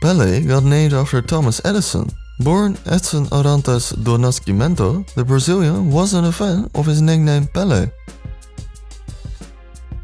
Pele got named after Thomas Edison. Born Edson Arantes do Nascimento, the Brazilian wasn't a fan of his nickname Pele.